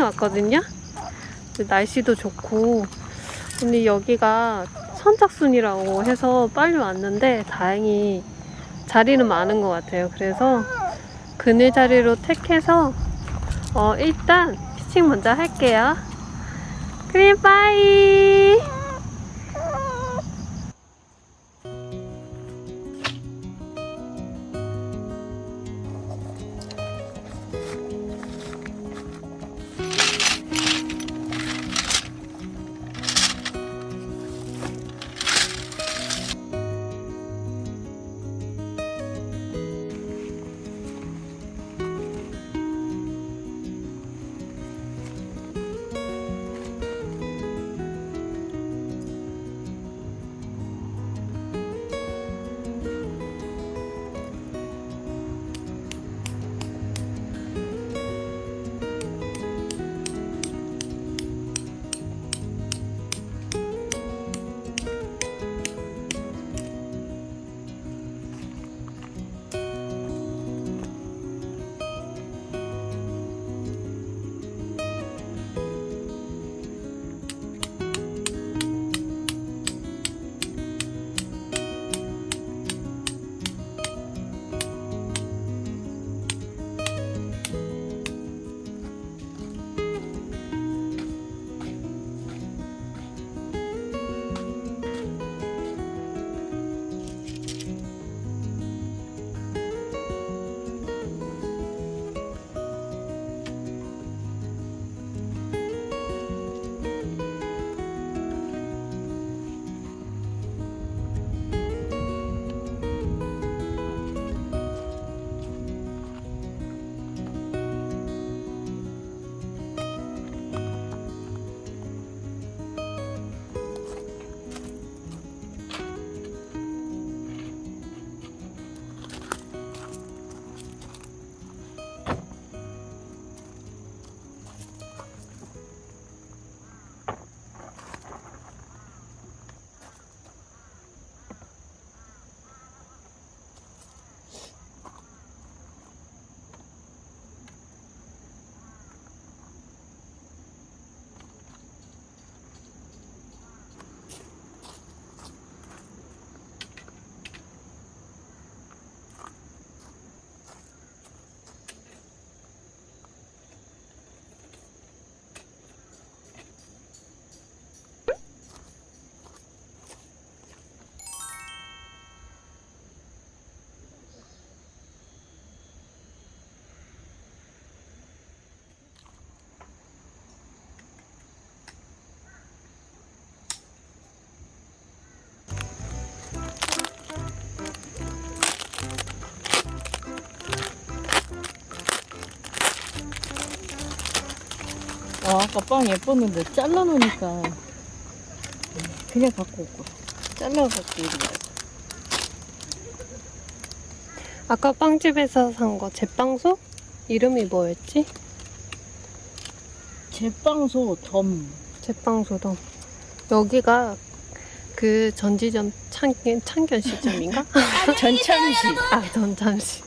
왔거든요. 날씨도 좋고 근데 여기가 선착순이라고 해서 빨리 왔는데 다행히 자리는 많은 것 같아요. 그래서 그늘 자리로 택해서 어, 일단 피칭 먼저 할게요. 그림 빠이! 아, 아까 빵 예뻤는데 잘라놓으니까 그냥 갖고 올거 잘라갖고 오지 말고. 아까 빵집에서 산 거 제빵소? 이름이 뭐였지? 제빵소 덤. 제빵소도 여기가 그 전지점 창, 창견 시점인가? 전참시. 아 전참시.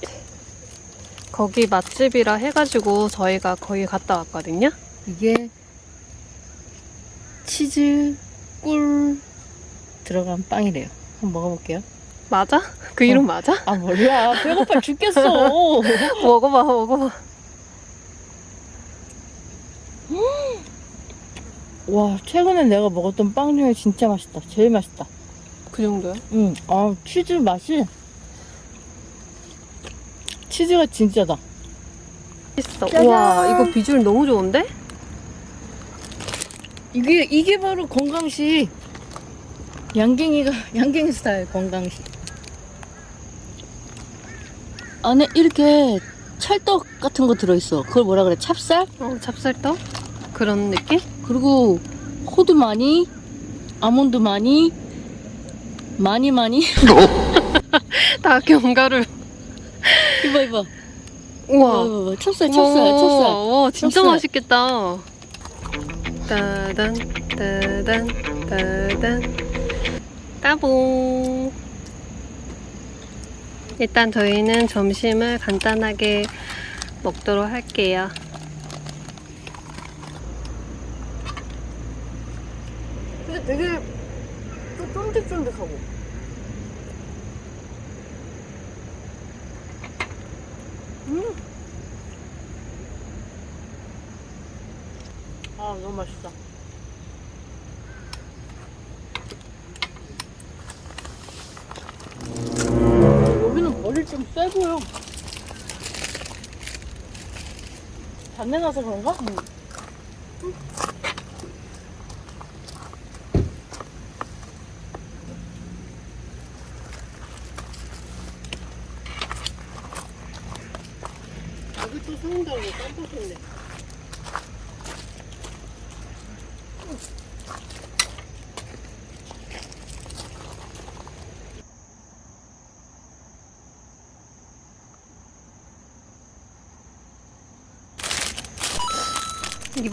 거기 맛집이라 해가지고 저희가 거기 갔다 왔거든요 이게 치즈 꿀 들어간 빵이래요. 한번 먹어볼게요. 맞아? 그 이름 맞아? 아 몰라. 배고파 죽겠어. 먹어봐 먹어봐. 와 최근에 내가 먹었던 빵 중에 진짜 맛있다. 제일 맛있다. 그 정도야? 응, 아 치즈 맛이 치즈가 진짜다. 있어. 짜잔. 와 이거 비주얼 너무 좋은데? 이게 이게 바로 건강식 양갱이가 양갱이 스타일 건강식 안에 이렇게 찰떡 같은 거 들어있어. 그걸 뭐라 그래? 찹쌀? 어 찹쌀떡? 그런 느낌? 그리고 호두 많이 아몬드 많이 많이 많이. 다 견과류. 이봐 이봐. 우와. 이봐. 찹쌀 찹쌀 우와, 찹쌀 와 진짜 찹쌀. 맛있겠다 따단 따단 따단 따봉 일단 저희는 점심을 간단하게 먹도록 할게요. 근데 되게 또 쫀득쫀득하고. 음. 아, 너무 맛있다. 좀세 보여. 단내 나서 그런가? 여기 또 소금다고 깜빡했네.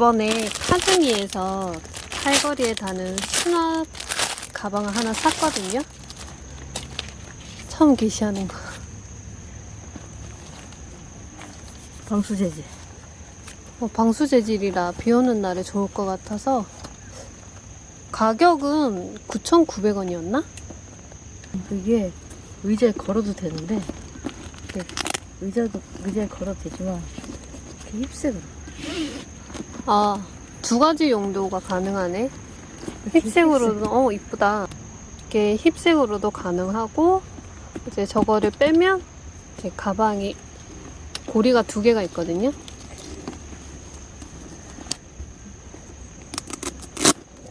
이번에 카즈미에서 팔거리에 다는 수납 가방을 하나 샀거든요. 처음 게시하는 거. 방수 재질. 어, 방수 재질이라 비 오는 날에 좋을 것 같아서 가격은 9,900원이었나? 이게 의자에 걸어도 되는데 네, 의자도 의자에 걸어도 되지만 이렇게 힙색으로 아, 두 가지 용도가 가능하네. 힙색으로도, 어, 이쁘다. 이게 힙색으로도 가능하고, 이제 저거를 빼면, 이제 가방이 고리가 두 개가 있거든요.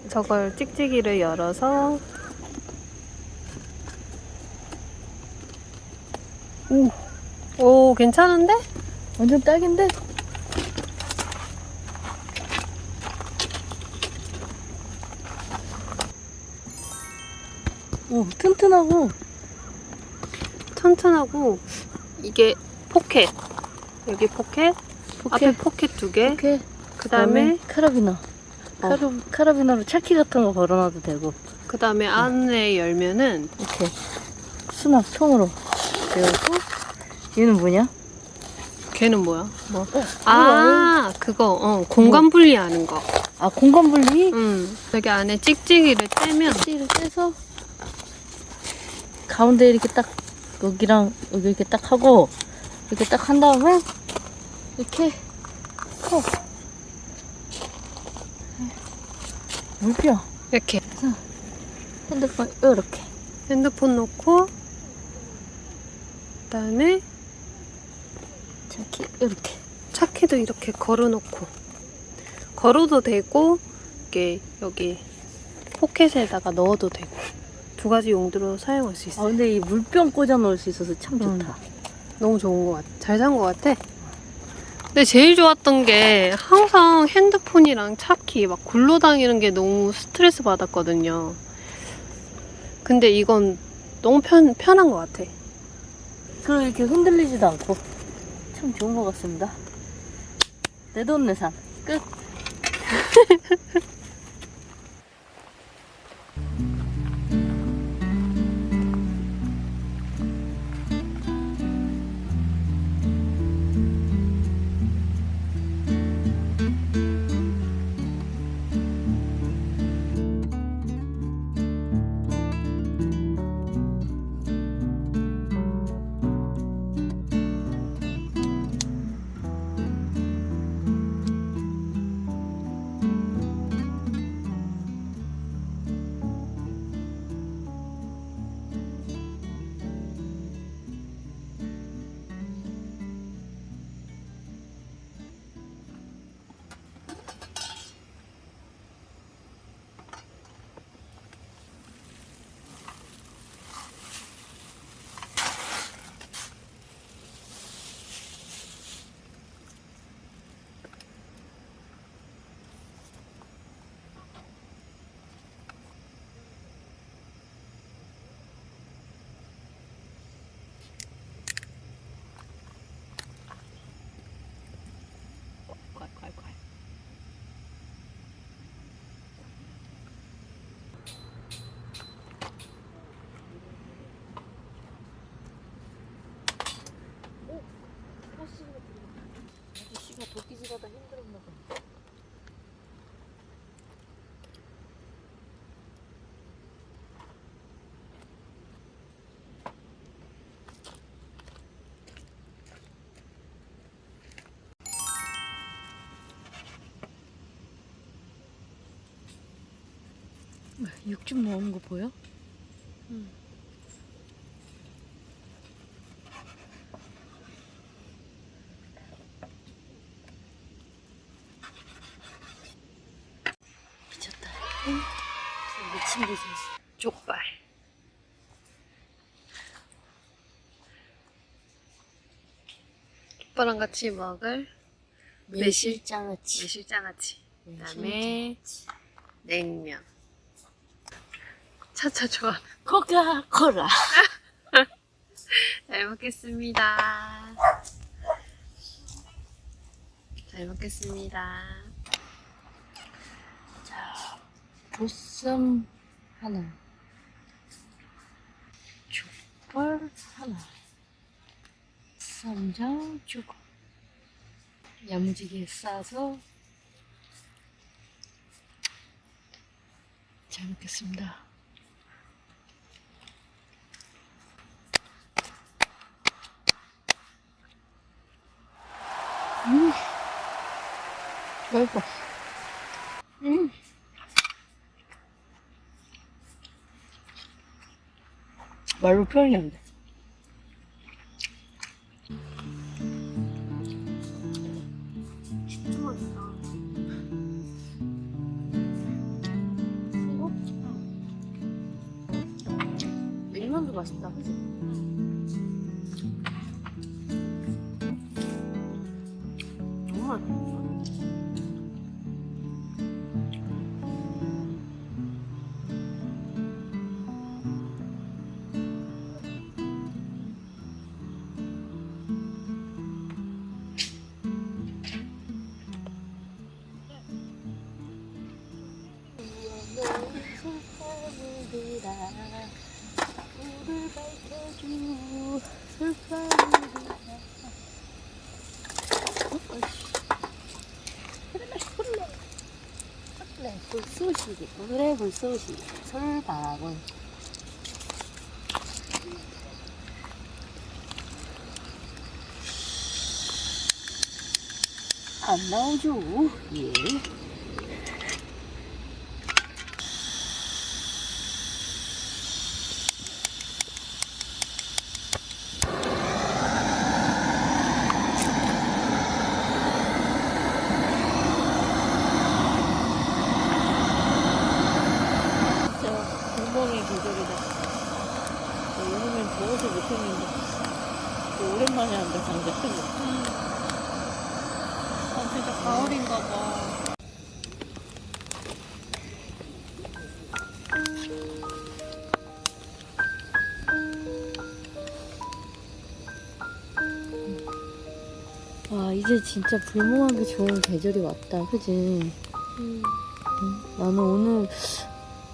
저걸 찍찍이를 열어서, 오, 오, 괜찮은데? 완전 딱인데 오 튼튼하고 튼튼하고 이게 포켓. 여기 포켓, 앞에 포켓 포켓. 두 개, 이렇게 그 다음에 카라비너. 카라, 카라비너로 차키 같은 거 걸어놔도 되고. 그 다음에 안에 열면은 이렇게 수납 통으로 되고. 얘는 뭐냐? 걔는 뭐야? 뭐? 어, 아 그거 어 공간 분리하는 거. 아 공간 분리? 음 여기 안에 찍찍이를 떼면 찌를 떼서 가운데 이렇게 딱 여기랑 여기 이렇게 딱 하고 이렇게 딱 한 다음에 이렇게 扣물병 이렇게. 핸드폰 이렇게. 핸드폰 놓고 그다음에 저기 이렇게. 차키도 이렇게 걸어놓고. 걸어도 되고 이게 여기 포켓에다가 넣어도 되고 두 가지 용도로 사용할 수아 있어요. 근데 이 물병 꽂아 놓을 수 있어서 참 음. 좋다 너무 좋은 것 같아. 잘 산 것 같아. 근데 제일 좋았던 게 항상 핸드폰이랑 차키 막 굴러다니는 게 너무 스트레스 받았거든요. 근데 이건 너무 편, 편한 것 같아. 그리고 이렇게 흔들리지도 않고 참 좋은 것 같습니다 내 돈 내산 끝 육즙 나오는 거 보여? 응. 미쳤다. 미친 듯이. 족발. 족발랑 같이 먹을 매실장아찌. 매실장아찌. 그다음에 냉면. 차차 좋아. 코카콜라. 잘 먹겠습니다. 잘 먹겠습니다. 자, 보쌈 하나. 족발 하나. 쌈장 조금. 야무지게 싸서 잘 먹겠습니다. 음, 맛있어. 음. 말로 표현이 안 돼. 맛있다. 그지? 불쏘시기 그래 불쏘시기 설방울. 안 나오죠? 예 진짜 공범의 계절이다. 여름엔 더워서 못했는데 한다 장작 크고. 아, 진짜 가을인가 봐. 와 이제 진짜 불멍하기 좋은 계절이 왔다, 그지? 음. 응? 나는 오늘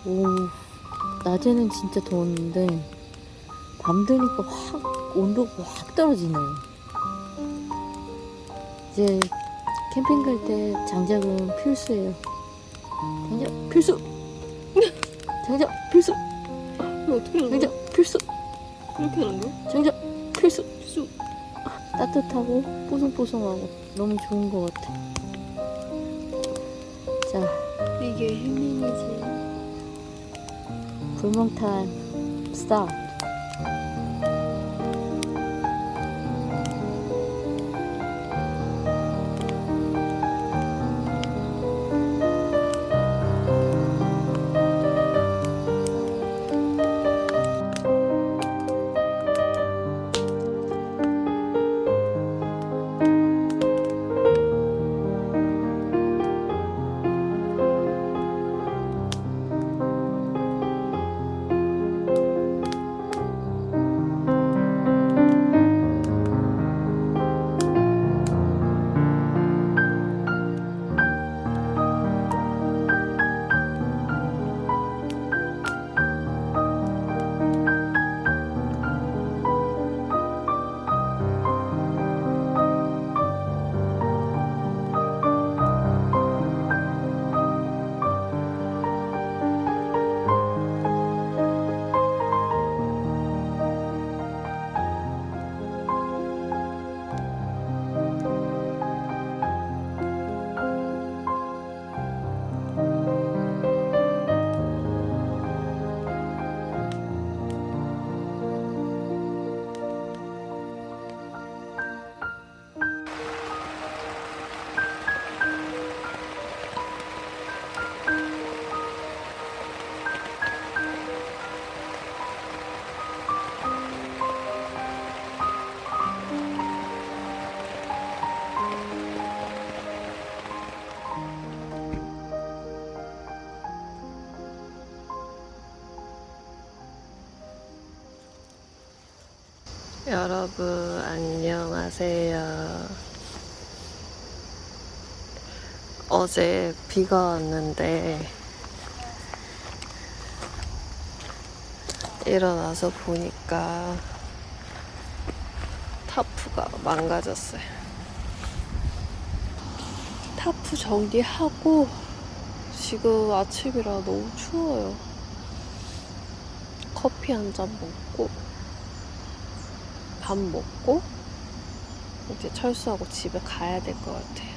오 낮에는 진짜 더웠는데 밤 되니까 확 온도가 확 떨어지네. 이제 캠핑 갈 때 장작은 필수예요. 장작 필수. 장작 필수. 어떻게 하는? 장작 필수. 이렇게 하는 거야? 장작 필수. 필수. 따뜻하고 뽀송뽀송하고 너무 좋은 것 같아. 자, 이게 힐링이지. 불멍탄 스타 여러분 안녕하세요. 어제 비가 왔는데 일어나서 보니까 타프가 망가졌어요. 타프 정리하고 지금 아침이라 너무 추워요. 커피 한 잔 먹고 밥 먹고 이제 철수하고 집에 가야 될 것 같아요.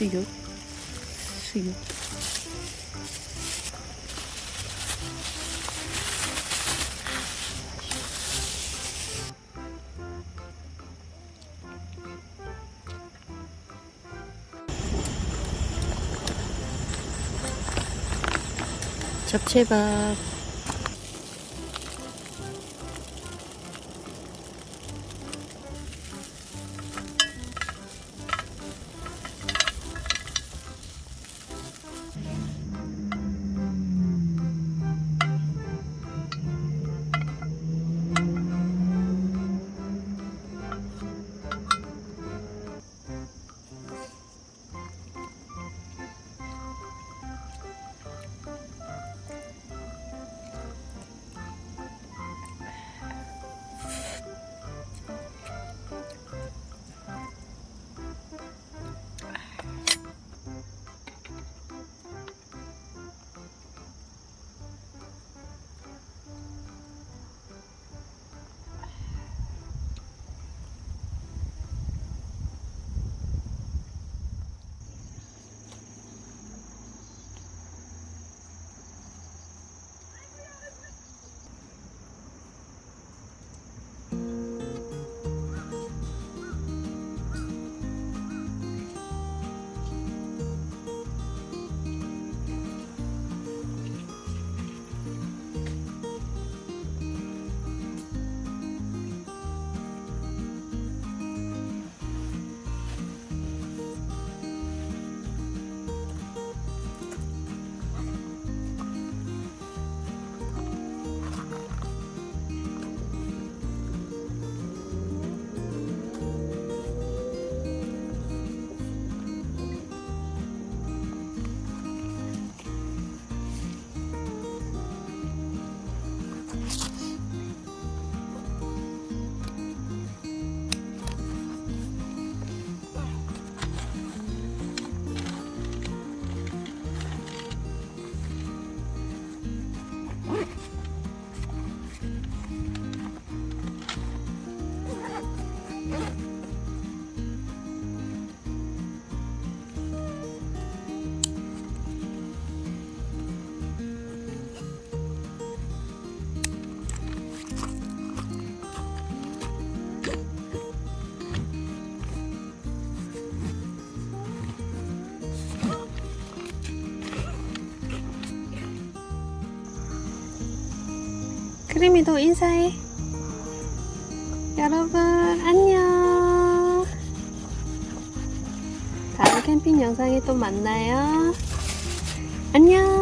수육, 수육. 잡채밥. 크리미도 인사해. 여러분, 안녕. 다음 캠핑 영상에 또 만나요. 안녕.